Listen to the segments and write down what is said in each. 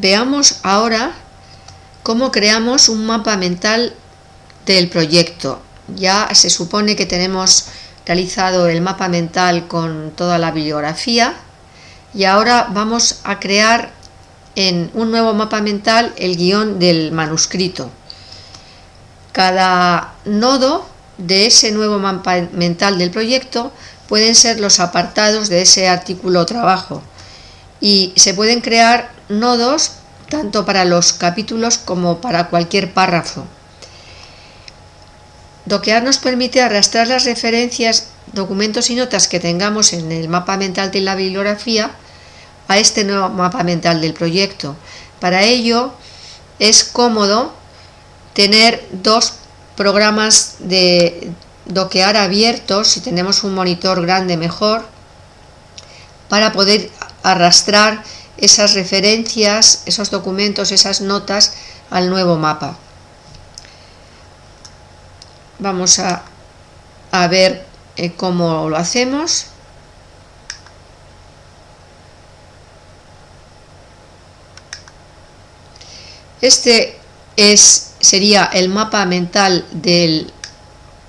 Veamos ahora cómo creamos un mapa mental del proyecto. Ya se supone que tenemos realizado el mapa mental con toda la bibliografía y ahora vamos a crear en un nuevo mapa mental el guion del manuscrito. Cada nodo de ese nuevo mapa mental del proyecto pueden ser los apartados de ese artículo o trabajo y se pueden crear nodos tanto para los capítulos como para cualquier párrafo. Doquear nos permite arrastrar las referencias, documentos y notas que tengamos en el mapa mental de la bibliografía a este nuevo mapa mental del proyecto. Para ello es cómodo tener dos programas de doquear abiertos, si tenemos un monitor grande mejor, para poder arrastrar esas referencias, esos documentos, esas notas al nuevo mapa. Vamos a, ver eh, cómo lo hacemos. Este es, sería el mapa mental del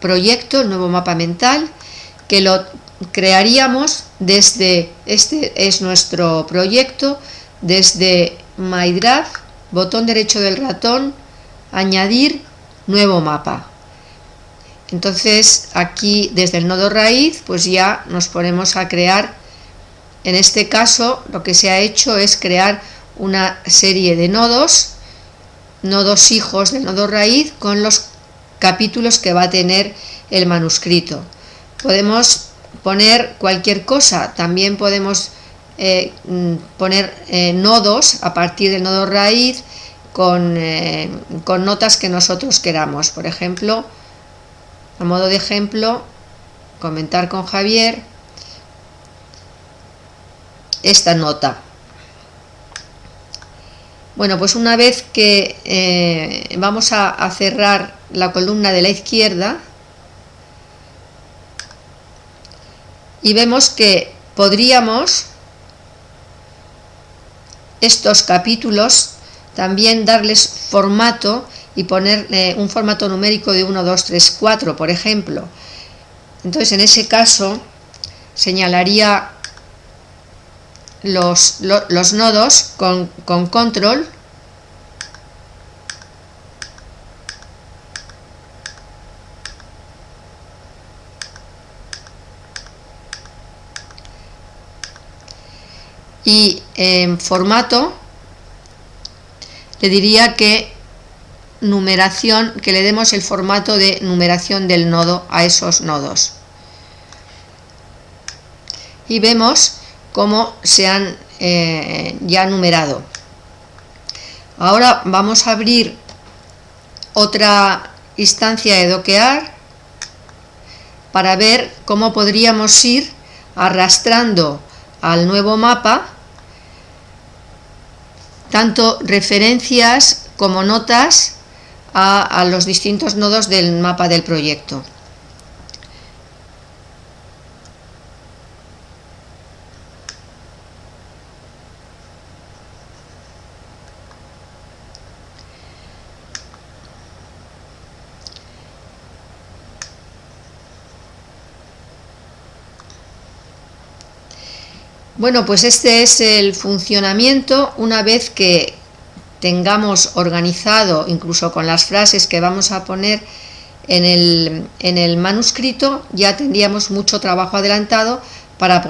proyecto, el nuevo mapa mental, que lo crearíamos desde, este es nuestro proyecto, desde MyDrive, botón derecho del ratón, añadir nuevo mapa. Entonces aquí desde el nodo raíz pues ya nos ponemos a crear, en este caso lo que se ha hecho es crear una serie de nodos, nodos hijos del nodo raíz con los capítulos que va a tener el manuscrito. Podemos poner cualquier cosa, también podemos eh, mm, poner eh, nodos a partir del nodo raíz con, eh, con notas que nosotros queramos. Por ejemplo, a modo de ejemplo, comentar con Javier esta nota. Bueno, pues una vez que vamos a cerrar la columna de la izquierda, y vemos que podríamos estos capítulos también darles formato y ponerle un formato numérico de 1, 2, 3, 4, por ejemplo. Entonces, en ese caso, señalaría los, los nodos con, con control y en formato le diría que numeración, que le demos el formato de numeración del nodo a esos nodos. Y vemos cómo se han eh, ya numerado. Ahora vamos a abrir otra instancia de doquear para ver cómo podríamos ir arrastrando al nuevo mapa tanto referencias como notas a, los distintos nodos del mapa del proyecto. Bueno, pues este es el funcionamiento una vez que tengamos organizado, incluso con las frases que vamos a poner en el, manuscrito, ya tendríamos mucho trabajo adelantado para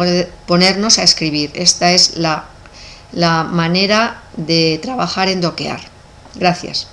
ponernos a escribir. Esta es la, la manera de trabajar en doquear. Gracias.